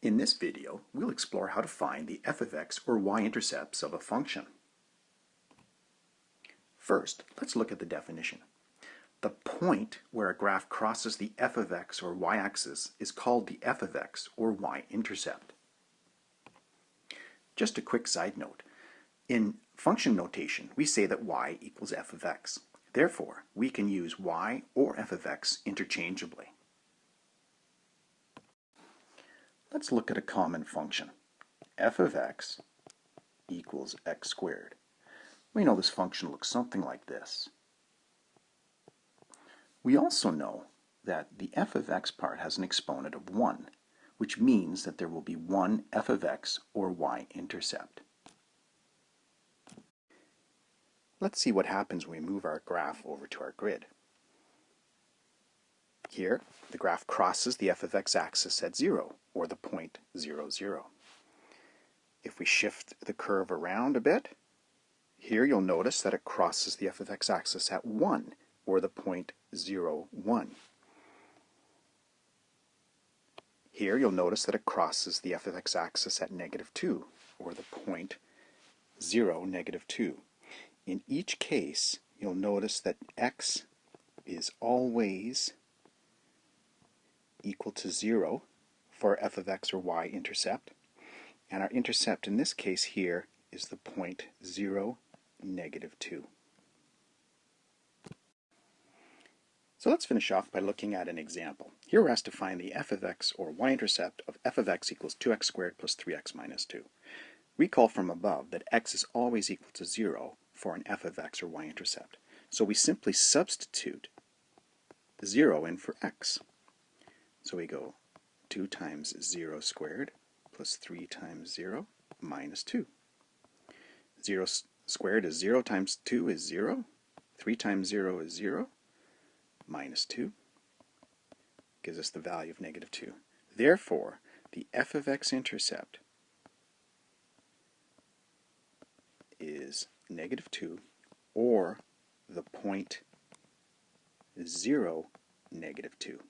In this video, we'll explore how to find the f of x or y-intercepts of a function. First, let's look at the definition. The point where a graph crosses the f of x or y-axis is called the f of x or y-intercept. Just a quick side note. In function notation, we say that y equals f of x. Therefore, we can use y or f of x interchangeably. Let's look at a common function. f of x equals x squared. We know this function looks something like this. We also know that the f of x part has an exponent of 1, which means that there will be one f of x or y-intercept. Let's see what happens when we move our graph over to our grid. Here, the graph crosses the f of x axis at 0, or the point 0, 0. If we shift the curve around a bit, here you'll notice that it crosses the f of x axis at 1, or the point 0, 1. Here you'll notice that it crosses the f of x axis at negative 2, or the point 0, negative 2. In each case, you'll notice that x is always equal to 0 for f of x or y intercept. And our intercept in this case here is the point 0, negative 2. So let's finish off by looking at an example. Here we're asked to find the f of x or y-intercept of f of x equals 2x squared plus 3x minus 2. Recall from above that x is always equal to 0 for an f of x or y-intercept. So we simply substitute 0 in for x. So we go 2 times 0 squared plus 3 times 0 minus 2. 0 squared is 0 times 2 is 0. 3 times 0 is 0. Minus 2 gives us the value of negative 2. Therefore, the f of x intercept is negative 2 or the point 0, negative 2.